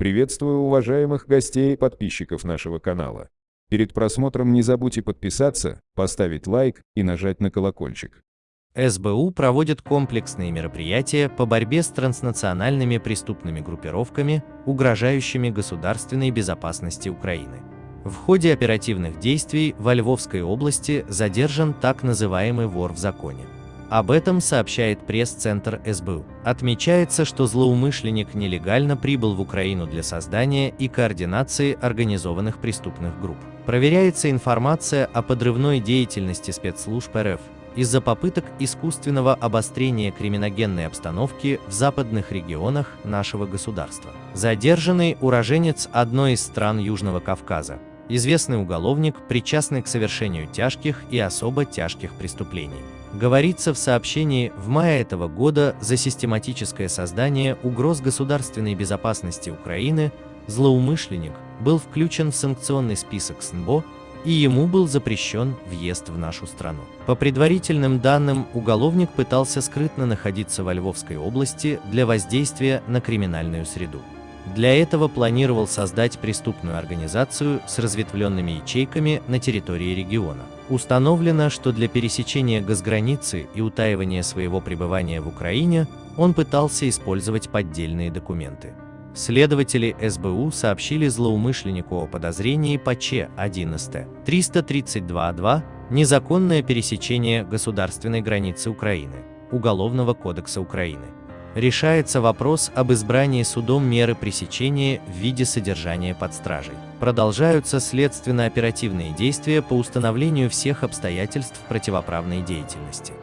Приветствую уважаемых гостей и подписчиков нашего канала. Перед просмотром не забудьте подписаться, поставить лайк и нажать на колокольчик. СБУ проводит комплексные мероприятия по борьбе с транснациональными преступными группировками, угрожающими государственной безопасности Украины. В ходе оперативных действий во Львовской области задержан так называемый вор в законе. Об этом сообщает пресс-центр СБУ. Отмечается, что злоумышленник нелегально прибыл в Украину для создания и координации организованных преступных групп. Проверяется информация о подрывной деятельности спецслужб РФ из-за попыток искусственного обострения криминогенной обстановки в западных регионах нашего государства. Задержанный уроженец одной из стран Южного Кавказа, известный уголовник, причастный к совершению тяжких и особо тяжких преступлений. Говорится в сообщении, в мае этого года за систематическое создание угроз государственной безопасности Украины злоумышленник был включен в санкционный список СНБО и ему был запрещен въезд в нашу страну. По предварительным данным, уголовник пытался скрытно находиться во Львовской области для воздействия на криминальную среду. Для этого планировал создать преступную организацию с разветвленными ячейками на территории региона. Установлено, что для пересечения газграницы и утаивания своего пребывания в Украине он пытался использовать поддельные документы. Следователи СБУ сообщили злоумышленнику о подозрении по Ч-11 332.2 «Незаконное пересечение государственной границы Украины» Уголовного кодекса Украины решается вопрос об избрании судом меры пресечения в виде содержания под стражей. Продолжаются следственно-оперативные действия по установлению всех обстоятельств противоправной деятельности.